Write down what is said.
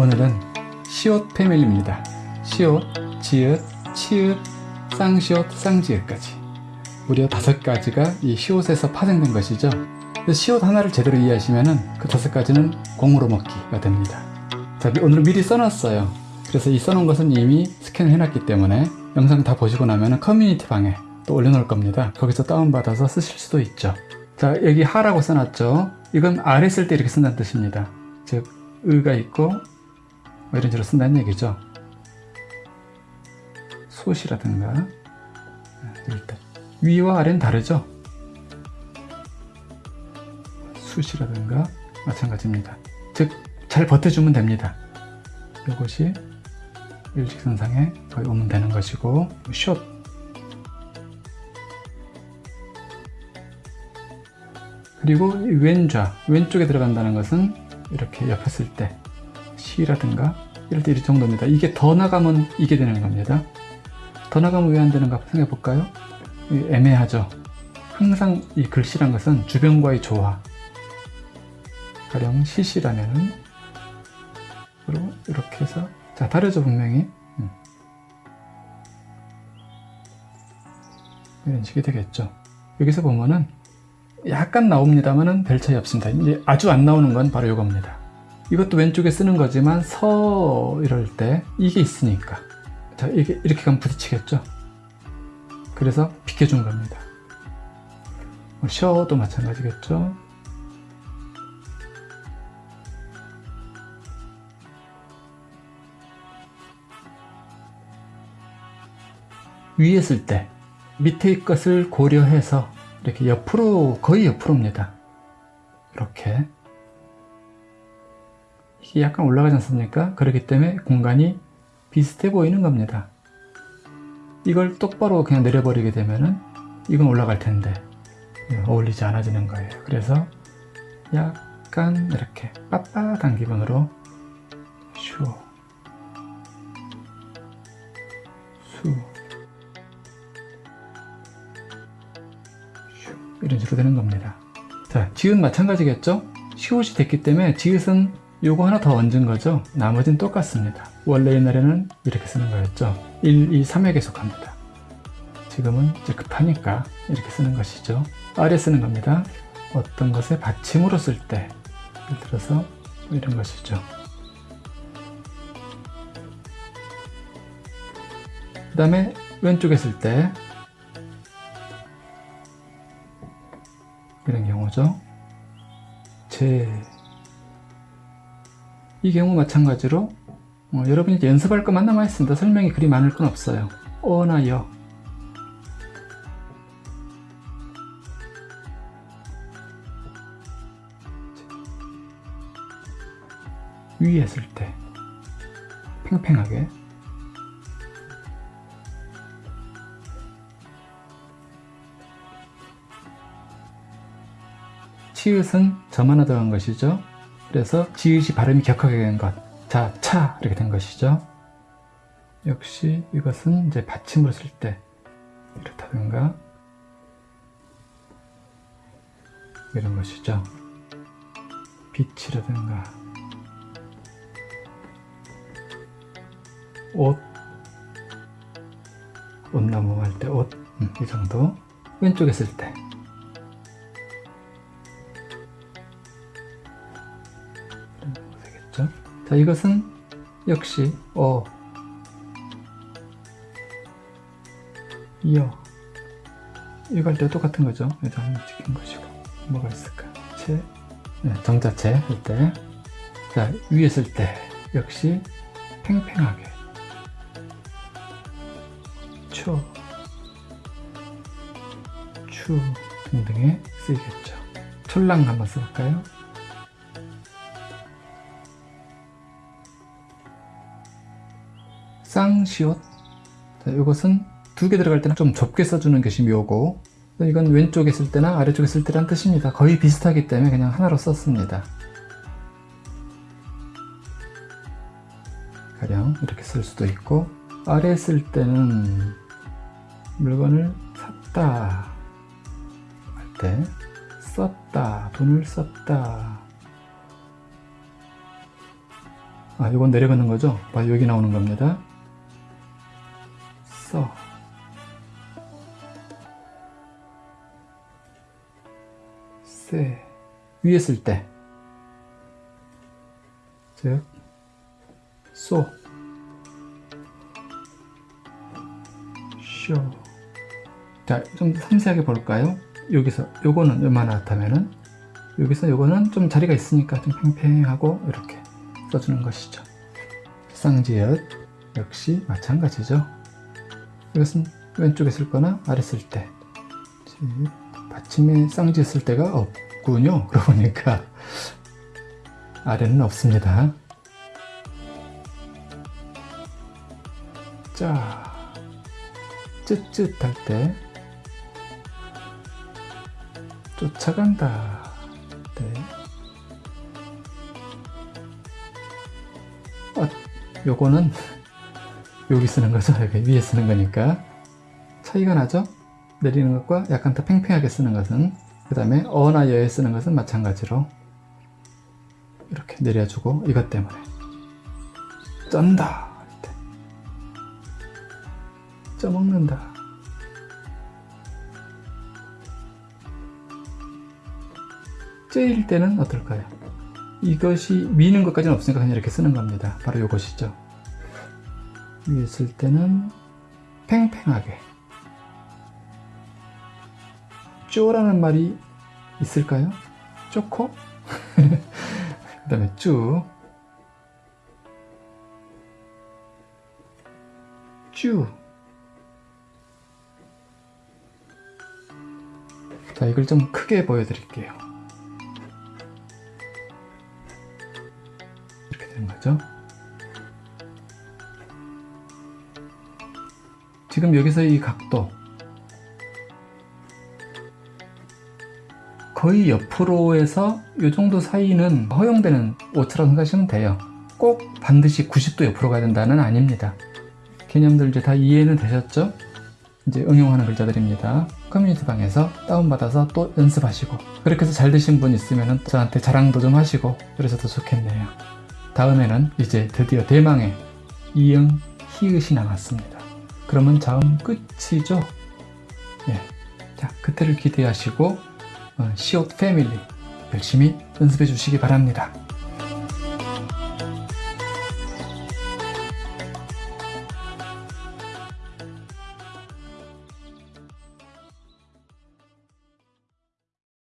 오늘은 시옷 패밀리입니다. 시옷, 지읒, 치읒, 쌍시옷, 쌍지읒까지 무려 다섯 가지가 이 시옷에서 파생된 것이죠. 시옷 하나를 제대로 이해하시면 그 다섯 가지는 공으로 먹기가 됩니다. 자, 오늘 미리 써놨어요. 그래서 이 써놓은 것은 이미 스캔을 해놨기 때문에 영상 다 보시고 나면 커뮤니티 방에 또 올려놓을 겁니다. 거기서 다운받아서 쓰실 수도 있죠. 자, 여기 하라고 써놨죠. 이건 아래 쓸 때 이렇게 쓴다는 뜻입니다. 즉, 의가 있고 뭐 이런 식으로 쓴다는 얘기죠. 솥이라든가 때 위와 아래는 다르죠. 숯이라든가 마찬가지입니다. 즉 잘 버텨주면 됩니다. 이것이 일직선상에 거의 오면 되는 것이고 숏 그리고 왼좌 왼쪽에 들어간다는 것은 이렇게 옆에 쓸때 시라든가 이럴 때 이 정도입니다. 이게 더 나가면 이게 되는 겁니다. 더 나가면 왜 안 되는가 생각해 볼까요? 애매하죠. 항상 이 글씨란 것은 주변과의 조화 가령 시시라면은 이렇게 해서 자 다르죠 분명히 음. 이런 식이 되겠죠. 여기서 보면은 약간 나옵니다만은 별 차이 없습니다. 이제 아주 안 나오는 건 바로 이겁니다. 이것도 왼쪽에 쓰는 거지만 서 이럴 때 이게 있으니까 자 이게 이렇게 가면 부딪히겠죠. 그래서 비켜준 겁니다. 뭐 셔도 마찬가지겠죠. 위에 쓸 때 밑에 것을 고려해서 이렇게 옆으로 거의 옆으로입니다. 이렇게 이게 약간 올라가지 않습니까? 그렇기 때문에 공간이 비슷해 보이는 겁니다. 이걸 똑바로 그냥 내려버리게 되면은 이건 올라갈 텐데 어울리지 않아지는 거예요. 그래서 약간 이렇게 빳빳한 기분으로 슈, 수, 슈 이런 식으로 되는 겁니다. 자, 지읒 마찬가지겠죠? 시옷이 됐기 때문에 지읒은 요거 하나 더 얹은 거죠. 나머지는 똑같습니다. 원래 옛날에는 이렇게 쓰는 거였죠. 1, 2, 3에 계속합니다. 지금은 이제 급하니까 이렇게 쓰는 것이죠. 아래 쓰는 겁니다. 어떤 것에 받침으로 쓸 때, 예를 들어서 이런 것이죠. 그 다음에 왼쪽에 쓸 때, 이런 경우죠. 제, 이 경우 마찬가지로 어, 여러분이 연습할 것만 남아 있습니다. 설명이 그리 많을 건 없어요. 어나 여 위에 쓸 때 팽팽하게 치읓은 점 하나 더한 것이죠. 그래서 지읒이 발음이 격하게 된 것. 자, 차 이렇게 된 것이죠. 역시 이것은 이제 받침을 쓸 때 이렇다든가 이런 것이죠. 빛이라든가 옷, 옷나무 할 때 옷, 음, 이 정도. 왼쪽에 쓸 때. 되겠죠? 자, 이것은 역시 어, 이어. 할때 똑같은 거죠. 여기다 한번 찍힌 것이고. 뭐가 있을까? 체, 네, 정자체 할 때. 자, 위에 쓸 때. 역시 팽팽하게. 초, 추 등등에 쓰이겠죠. 촐랑 한번 써볼까요? 쌍시옷 자, 이것은 두 개 들어갈 때는 좀 좁게 써주는 것이 묘고 이건 왼쪽에 쓸 때나 아래쪽에 쓸 때란 뜻입니다. 거의 비슷하기 때문에 그냥 하나로 썼습니다. 가령 이렇게 쓸 수도 있고 아래 쓸 때는 물건을 샀다 할 때 썼다 돈을 썼다 아, 이건 내려가는 거죠? 봐, 여기 나오는 겁니다. 써. 세. 위에 쓸 때. 즉, 소. 쇼. 자, 좀 섬세하게 볼까요? 여기서, 요거는 얼마나 나타면은, 여기서 요거는 좀 자리가 있으니까 좀 팽팽하고, 이렇게 써주는 것이죠. 쌍지읒 역시 마찬가지죠. 이것은 왼쪽에 쓸 거나 아래 쓸 때. 즉, 받침에 쌍지읒 쓸 때가 없군요. 그러고 보니까 아래는 없습니다. 자, 쯧쯧할 때 쫓아간다. 네. 아, 요거는 여기 쓰는 거죠. 여기 위에 쓰는 거니까 차이가 나죠? 내리는 것과 약간 더 팽팽하게 쓰는 것은 그 다음에 어나 여에 쓰는 것은 마찬가지로 이렇게 내려주고 이것 때문에 쩐다. 쪄먹는다 째일 때는 어떨까요? 이것이 미는 것까지는 없으니까 그냥 이렇게 쓰는 겁니다. 바로 이것이죠. 쓸 때는 팽팽하게 쪼라는 말이 있을까요? 쪼코? 그 다음에 쭈 쭈. 자, 이걸 좀 크게 보여드릴게요. 이렇게 되는 거죠. 지금 여기서 이 각도 거의 옆으로에서 이 정도 사이는 허용되는 오차라고 생각하시면 돼요. 꼭 반드시 90도 옆으로 가야 된다는 아닙니다. 개념들 이제 다 이해는 되셨죠? 이제 응용하는 글자들입니다. 커뮤니티 방에서 다운받아서 또 연습하시고 그렇게 해서 잘 되신 분 있으면 저한테 자랑도 좀 하시고 그러셔도 좋겠네요. 다음에는 이제 드디어 대망의 이응 히읗이 남았습니다. 그러면 다음 끝이죠? 예. 자, 그때를 기대하시고 어, 시옷 패밀리 열심히 연습해 주시기 바랍니다.